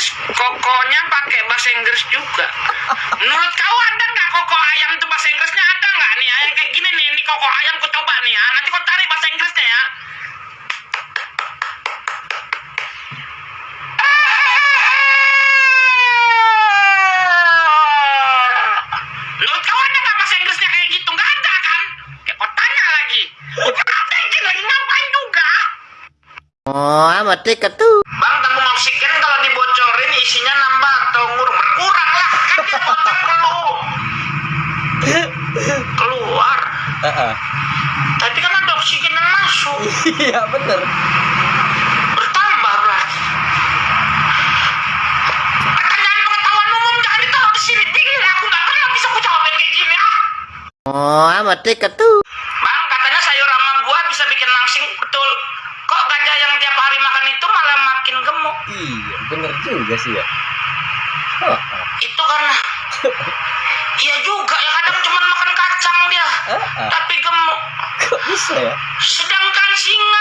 Inggris kokonya pakai bahasa Inggris juga. Menurut kau ada nggak koko ayam itu bahasa Inggrisnya ada nggak nih? Ayam kayak gini nih, ini koko ayam ku coba nih ya. Nanti kau tarik bahasa Inggrisnya ya. Menurut kau ada nggak bahasa Inggrisnya kayak gitu? Nggak ada kan? Ya kau tanya lagi. Ngapain lagi ngapain juga? Oh, amat tiket tuh. Bang, tabung oksigen kalau dibocorin isinya nambah atau ngurang? Berkurang lah, kan dia potong. Keluar. Heeh. Tapi kan ada oksigen yang masuk. Iya bener. Bertambah berarti. Pertanyaan pengetahuan umum jangan ditaruh di sini. Bingung aku nggak pernah bisa aku jawabin kayak gini ah. Oh, amat tiket tuh. Bang, katanya sayur sama buah bisa bikin langsing. Betul. Gajah yang tiap hari makan itu malah makin gemuk? Iya bener juga sih ya. Heeh. Itu karena Iya juga ya kadang cuma makan kacang dia. Heeh. Tapi gemuk. Kok bisa ya? Sedangkan singa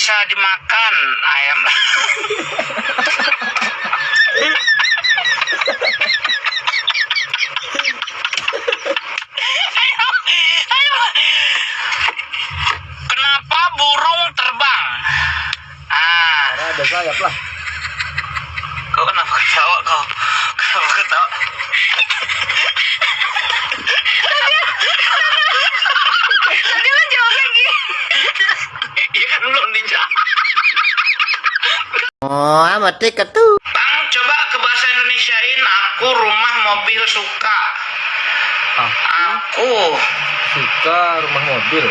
bisa dimakan? Ayam. ayo, ayo. Kenapa burung terbang? Ah, ada sayap lah. kau kenapa ketawa kau? Kenapa ketawa? Tadi Oh, amat tiket tuh. Bang, coba ke bahasa Indonesiain aku rumah mobil suka. Aku Aku suka rumah mobil.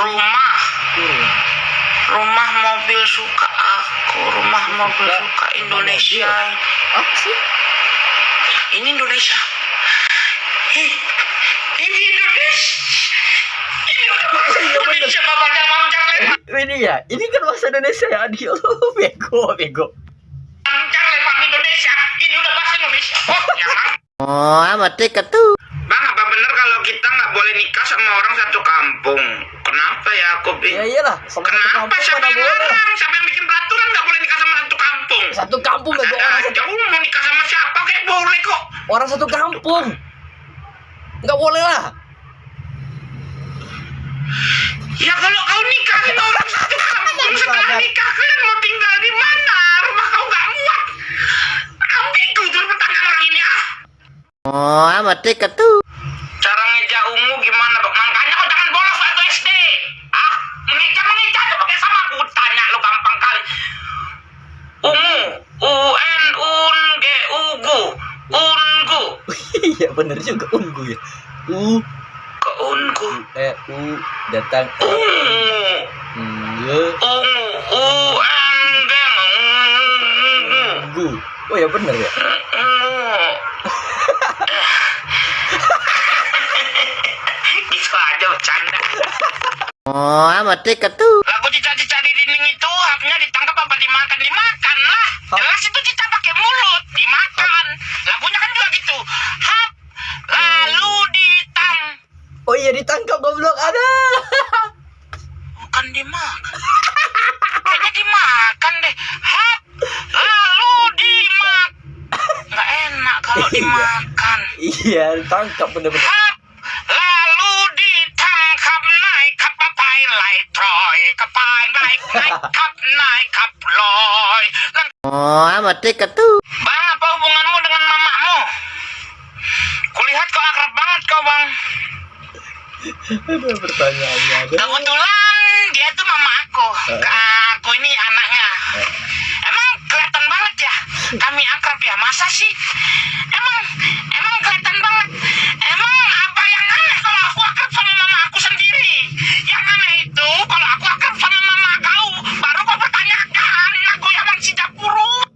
rumah Aku rumah mobil suka aku rumah mobil Suka Indonesia. apa sih? Ini Indonesia. Ini Indonesia. Ini udah bahasa Indonesia bapaknya Mam Charlie. Ini ya, ini kan bahasa Indonesia ya, adio. Bego, bego. Mam Charlie Mam Indonesia. Ini udah bahasa Indonesia. Oh, ya. Oh, amat tiket tuh. Bang, apa bener kalau kita nggak boleh nikah sama orang satu kampung? Kenapa ya aku Ya iyalah, sama satu Kenapa kampung siapa yang boleh. larang? Siapa yang bikin peraturan nggak boleh nikah sama satu kampung? Satu kampung bego Ada orang aja, satu, aku mau nikah sama siapa kayak boleh kok. orang satu kampung. Enggak boleh lah. Ya kalau kau nikahin orang satu kampung setelah nikah kalian mau tinggal di mana? Rumah kau nggak muat. Kau bingung tuh pertanyaan orang ini ah. Oh, amat tiket tuh. Cara ngeja ungu gimana? Makanya kau jangan bolos waktu SD. Ah, mengeja mengeja tuh pakai sama aku tanya lo gampang kali. Ungu, U N Un G Ugu, Ungu, Iya bener juga ungu ya. U ke eh U datang Ungu, U N G Ungu. Ungu. Oh ya bener ya. gitu aja bercanda Oh, amat tiket tuh. lagu cica-cica di dinding itu haknya ditangkap apa dimakan dimakan lah jelas itu cica pakai mulut dimakan lagunya kan juga gitu hap lalu ditang Iya ditangkap goblok ada. bukan dimakan kayaknya dimakan deh hap lalu dimak nggak enak kalau Iya. dimakan iya ditangkap bener-bener. Hap, lalu ditangkap naik kapapai light troy kapai naik naik kap naik kap loy Oh, amat tiket tuh. bang apa hubunganmu dengan mamamu kulihat kau akrab banget kau bang Ada pertanyaannya ada. kebetulan dia tuh mama aku. Aku ini anaknya. Emang kelihatan banget ya? Kami akrab ya masa sih